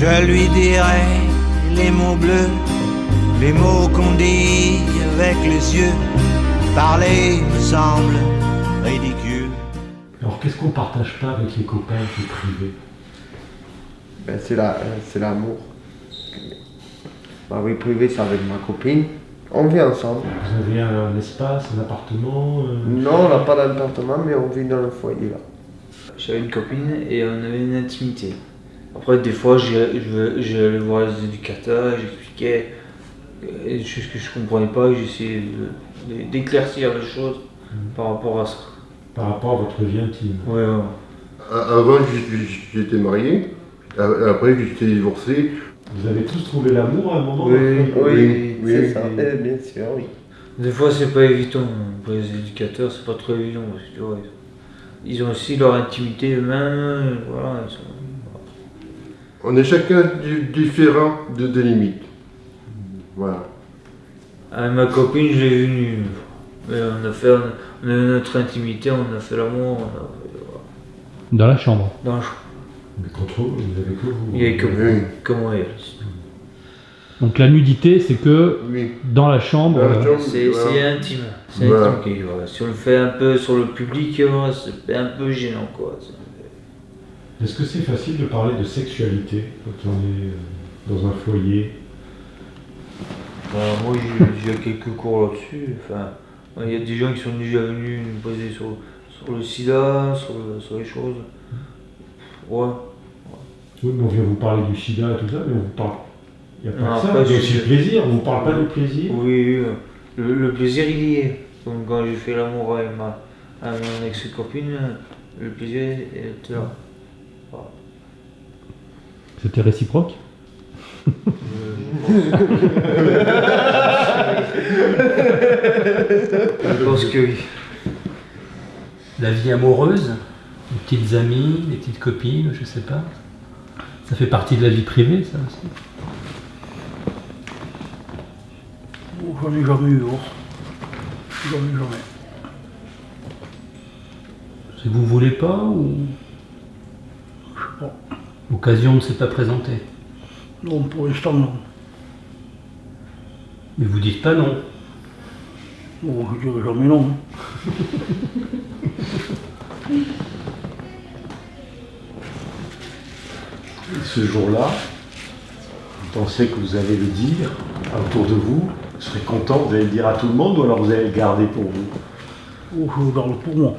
Je lui dirai les mots bleus, les mots qu'on dit avec les yeux. Parler me semble ridicule. Alors qu'est-ce qu'on partage pas avec les copains qui est privé Ben, c'est la, c'est l'amour. Ma vie privée, c'est avec ma copine. On vit ensemble. Vous avez un, espace, un appartement euh, Non, on n'a pas d'appartement, mais on vit dans le foyer là. J'avais une copine et on avait une intimité. Après, des fois, j'allais voir les éducateurs, j'expliquais euh, des choses que je comprenais pas, et j'essayais d'éclaircir les choses par rapport à ça. par rapport à votre vie intime Ouais, ouais. Avant, j'étais marié. Après, j'étais divorcé. Vous avez tous trouvé l'amour à un moment Oui, vie oui, oui, c'est oui, ça. oui. Eh, bien sûr, oui. Des fois, c'est pas évident. Pour les éducateurs, c'est pas trop évident. Parce que, ils ont aussi leur intimité eux-mêmes. Voilà, ils sont- On est chacun di- différent de, des limites. Voilà. Avec ma copine, je l'ai vue nue. Mais on a fait on a eu notre intimité, on a fait l'amour. a- Dans la chambre. Dans le Mais contre vous, vous avez que vous. Il y avait que Oui. que moi et elle. Donc la nudité, c'est que Oui. dans la chambre, la euh, chambre. C'est Voilà. intime. C'est Voilà. intime. voilà. Si on le fait un peu sur le public, voilà, c'est un peu gênant. quoi. Est-ce que c'est facile de parler de sexualité quand on est euh, dans un foyer? Bah, moi, j'ai quelques cours là-dessus. Enfin, il y a des gens qui sont déjà venus nous poser sur, sur le sida, sur, le- sur les choses. Ouais. Oui, mais on vient vous parler du sida et tout ça, mais on vous parle. Il n'y a pas Non, que ça, après, il y a aussi le plaisir, on ne parle pas du plaisir. Oui, oui, le, le plaisir il y est. Comme quand j'ai fait l'amour avec ma avec mon ex-copine, le plaisir était là. C'était réciproque? Je pense que oui. La vie amoureuse, les petites amies, les petites copines, je sais pas. Ça fait partie de la vie privée, ça aussi. Oh, J'en ai jamais eu, oh. J'en ai jamais. Si vous voulez pas ou L'occasion ne s'est pas présentée. Non, pour l'instant, non. Mais vous dites pas non. Bon, je dirais jamais non. Et ce jour-là, vous pensez que vous allez le dire autour de vous Vous serez content, vous allez le dire à tout le monde ou alors vous allez le garder pour vous? Oh, je le garde pour moi.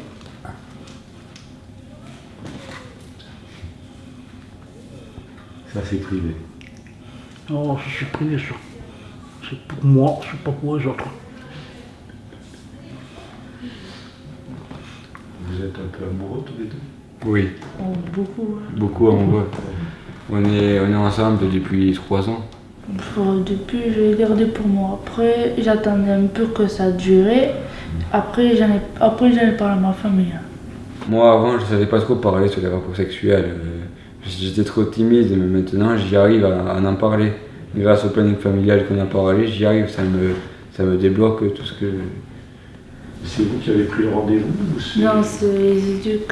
Ça, c'est privé. Non, ça, c'est privé, ça. C'est pour moi, c'est pas pour les autres. Vous êtes un peu amoureux tous les deux? Oui, Oh, beaucoup. hein. beaucoup amoureux. On est, on est ensemble depuis trois ans. Enfin, depuis, je l'ai gardé pour moi. Après, j'attendais un peu que ça durait. Après, j'en ai, après, j'en ai parlé à ma famille. Moi, avant, je savais pas trop parler sur les rapports sexuels. J'étais trop timide, mais maintenant, j'y arrive à, à en parler. Grâce au planning familial qu'on a parlé, j'y arrive, ça me, ça me débloque tout ce que... C'est vous qui avez pris le rendez-vous ou c'est- Non, c'est les éduques.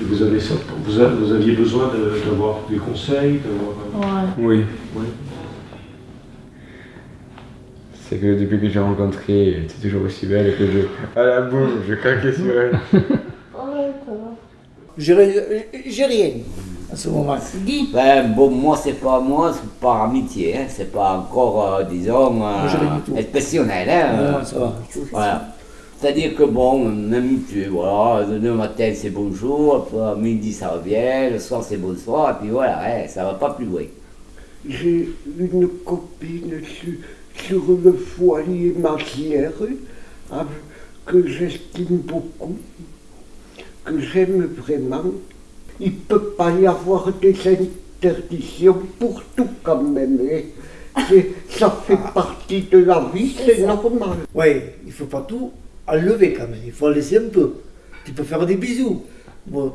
vous, avez ça, vous, a- vous aviez besoin de- d'avoir des conseils d'avoir- Ouais. Oui, Oui. c'est que depuis que j'ai rencontré, elle était toujours aussi belle que je... À la boum, je craquais sur elle. J'ai rien à ce moment. Dis. Ben, bon, moi, c'est pas moi, c'est par amitié, hein, c'est pas encore, euh, disons, euh, exceptionnel. Hein, Non, ça va. Voilà. C'est-à-dire que bon, on aime tu voilà, le matin c'est bonjour, après à midi ça revient, le soir c'est bonsoir, et puis voilà, hein, ça va pas plus loin. J'ai une copine sur, sur le foyer machière avec- que j'estime beaucoup, j'aime vraiment. Il ne peut pas y avoir des interdictions pour tout quand même. hein. C'est- Ça fait partie de la vie, c'est normal. Oui, il faut pas tout enlever quand même, il faut en laisser un peu. Tu peux faire des bisous. Bon,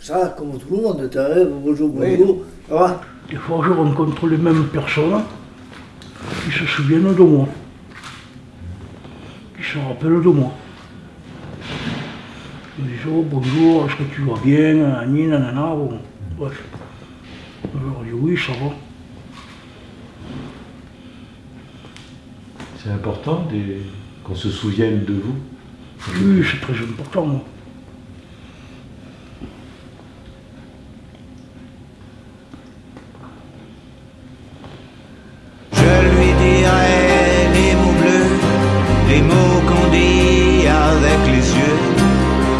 ça, comme tout le monde, tu arrives, bonjour, Oui. bonjour, ça va? Des fois, je rencontre les mêmes personnes qui se souviennent de moi. Qui se rappellent de moi. Oh, bonjour, est-ce que tu vas bien Nani, nanana, bon, bref. Alors, oui, ça va. C'est important des- qu'on se souvienne de vous. Oui, c'est très important. moi.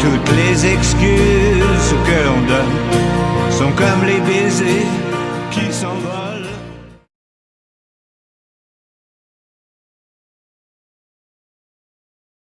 Toutes les excuses